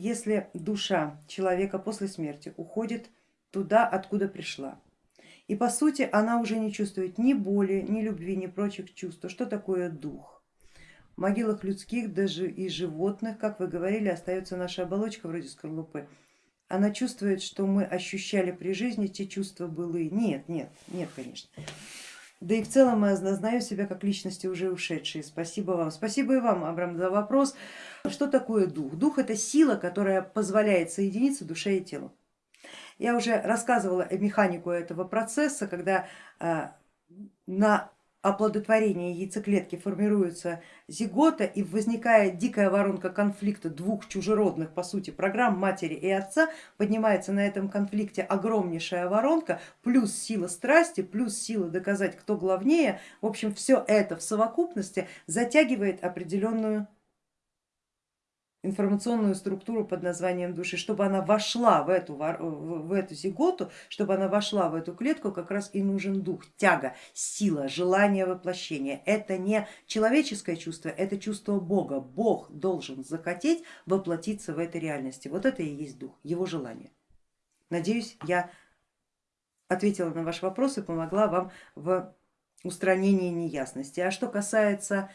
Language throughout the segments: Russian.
если душа человека после смерти уходит туда, откуда пришла, и по сути она уже не чувствует ни боли, ни любви, ни прочих чувств, то что такое дух? В могилах людских, даже и животных, как вы говорили, остается наша оболочка вроде скорлупы. Она чувствует, что мы ощущали при жизни те чувства былые. Нет, нет, нет, конечно. Да и в целом я осознаю себя как личности уже ушедшие. Спасибо вам. Спасибо и вам, Абрам, за вопрос. Что такое дух? Дух это сила, которая позволяет соединиться душе и телу. Я уже рассказывала механику этого процесса, когда а, на оплодотворения яйцеклетки формируется зигота и возникает дикая воронка конфликта двух чужеродных по сути программ матери и отца, поднимается на этом конфликте огромнейшая воронка, плюс сила страсти, плюс сила доказать, кто главнее, в общем все это в совокупности затягивает определенную информационную структуру под названием души, чтобы она вошла в эту, в эту зиготу, чтобы она вошла в эту клетку, как раз и нужен дух, тяга, сила, желание воплощения. Это не человеческое чувство, это чувство Бога. Бог должен захотеть воплотиться в этой реальности. Вот это и есть дух, его желание. Надеюсь, я ответила на ваш вопрос и помогла вам в устранении неясности. А что касается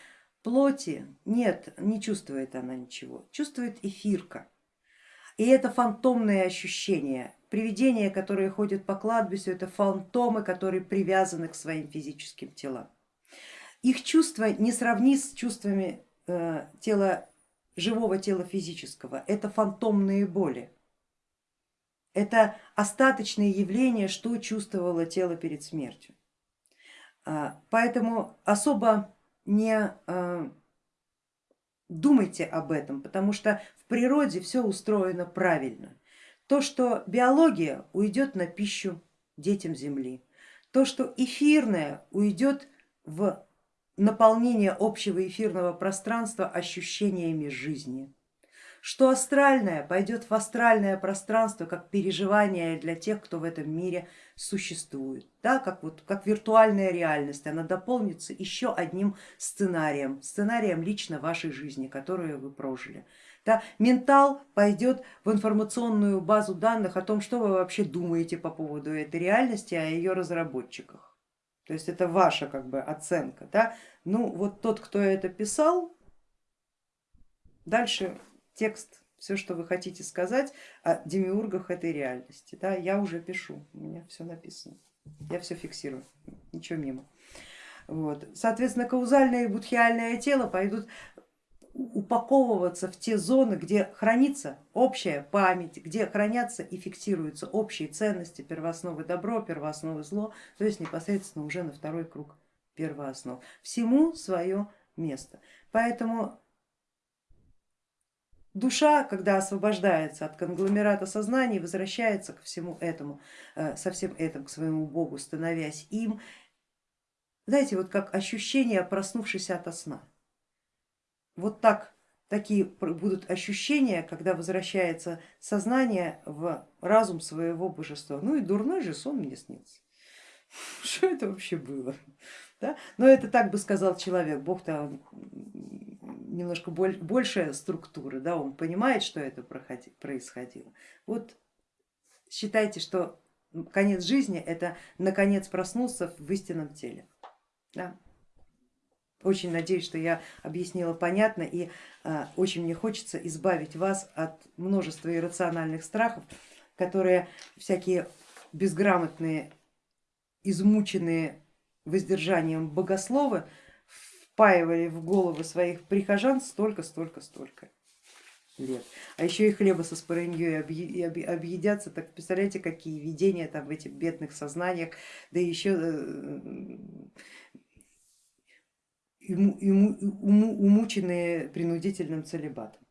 Плоти нет, не чувствует она ничего, чувствует эфирка. И это фантомные ощущения. Привидения, которые ходят по кладбищу, это фантомы, которые привязаны к своим физическим телам. Их чувства не сравни с чувствами э, тела, живого тела физического, это фантомные боли. Это остаточные явления, что чувствовало тело перед смертью. А, поэтому особо не э, думайте об этом, потому что в природе все устроено правильно. То, что биология уйдет на пищу детям Земли, то, что эфирное уйдет в наполнение общего эфирного пространства ощущениями жизни, что астральное пойдет в астральное пространство как переживание для тех, кто в этом мире существует, да, как, вот, как виртуальная реальность, она дополнится еще одним сценарием, сценарием лично вашей жизни, которую вы прожили. Да, ментал пойдет в информационную базу данных о том, что вы вообще думаете по поводу этой реальности, о ее разработчиках. То есть это ваша как бы оценка. Да? Ну вот тот, кто это писал, дальше текст, все, что вы хотите сказать о демиургах этой реальности. Да, я уже пишу, у меня все написано, я все фиксирую, ничего мимо. Вот. Соответственно, каузальное и будхиальное тело пойдут упаковываться в те зоны, где хранится общая память, где хранятся и фиксируются общие ценности, первоосновы добро, первоосновы зло, то есть непосредственно уже на второй круг первооснов. Всему свое место. Поэтому Душа, когда освобождается от конгломерата сознания, возвращается к всему этому, э, со всем этим, к своему Богу, становясь им. Знаете, вот как ощущение, проснувшись от сна. Вот так такие будут ощущения, когда возвращается сознание в разум своего божества. Ну и дурной же сон мне снится. Что это вообще было? Да? Но это так бы сказал человек, Бог-то немножко большая структура, да, он понимает, что это происходило. Вот считайте, что конец жизни это наконец проснулся в истинном теле. Да. Очень надеюсь, что я объяснила понятно и а, очень мне хочется избавить вас от множества иррациональных страхов, которые всякие безграмотные, измученные воздержанием богословы впаивали в головы своих прихожан столько, столько, столько лет. А еще и хлеба со спорыньей объедятся, так представляете, какие видения там в этих бедных сознаниях, да еще э, умученные принудительным целебатом.